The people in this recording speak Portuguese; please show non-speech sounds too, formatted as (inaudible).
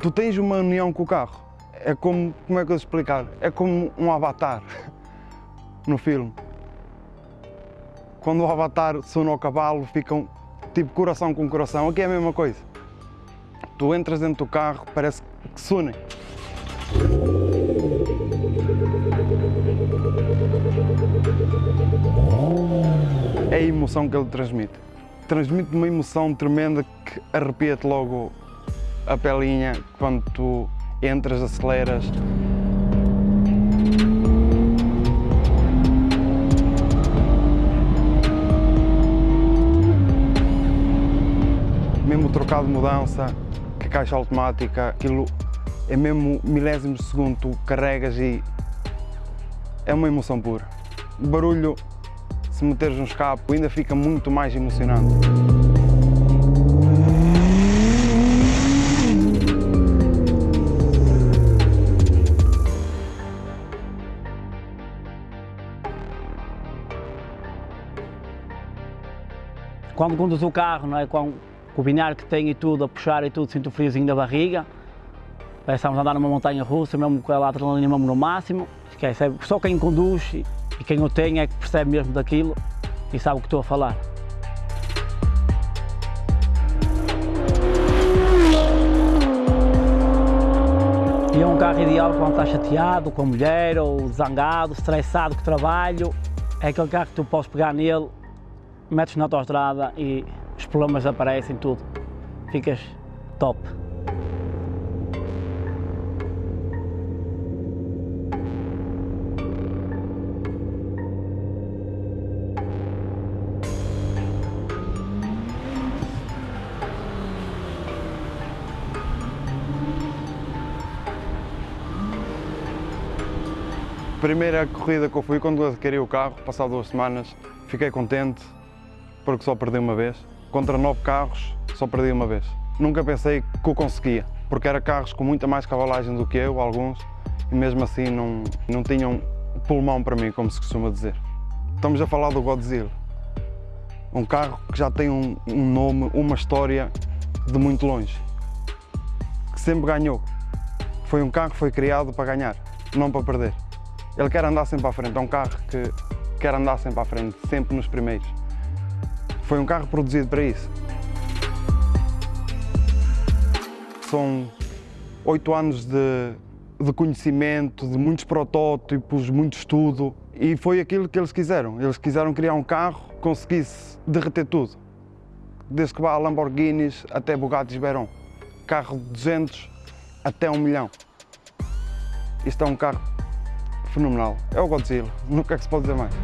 Tu tens uma união com o carro. É como, como é que eu explicar? É como um avatar (laughs) no filme. Quando o avatar sona ao cavalo, ficam tipo coração com coração. Aqui é a mesma coisa. Tu entras dentro do carro, parece que se. É a emoção que ele transmite. Transmite uma emoção tremenda que arrepia-te logo a pelinha quando tu entras, aceleras. Mesmo trocado de mudança, que a caixa automática, aquilo é mesmo milésimos de segundo, tu carregas e é uma emoção pura. O barulho, se meteres no escape, ainda fica muito mais emocionante. Quando conduz o carro, não é? com, o binário que tem e tudo, a puxar e tudo, sinto o friozinho da barriga. Estamos a andar numa montanha russa, mesmo com a adrenalina mesmo no máximo. Esquece, é só quem conduz e, quem o tem é que percebe mesmo daquilo e sabe o que estou a falar. E é um carro ideal quando está chateado com a mulher, ou zangado, estressado com o trabalho. É aquele carro que tu podes pegar nele, metes na autostrada e os problemas aparecem tudo. Ficas top. Primeira corrida que eu fui, quando adquiri o carro, passado duas semanas, fiquei contente porque só perdi uma vez. Contra nove carros, só perdi uma vez. Nunca pensei que o conseguia, porque eram carros com muita mais cavalagem do que eu, alguns, e mesmo assim não, não tinham pulmão para mim, como se costuma dizer. Estamos a falar do Godzilla. Um carro que já tem um, um nome, uma história de muito longe. Que sempre ganhou. Foi um carro que foi criado para ganhar, não para perder. Ele quer andar sempre à frente, é um carro que quer andar sempre à frente, sempre nos primeiros. Foi um carro produzido para isso. São oito anos de, de conhecimento, de muitos protótipos, muito estudo e foi aquilo que eles quiseram. Eles quiseram criar um carro que conseguisse derreter tudo. Desde que vá a Lamborghinis até Bugatti Veyron. Carro de 200 até 1 milhão. Isto é um carro fenomenal. É o Godzilla, nunca é que se pode dizer mais.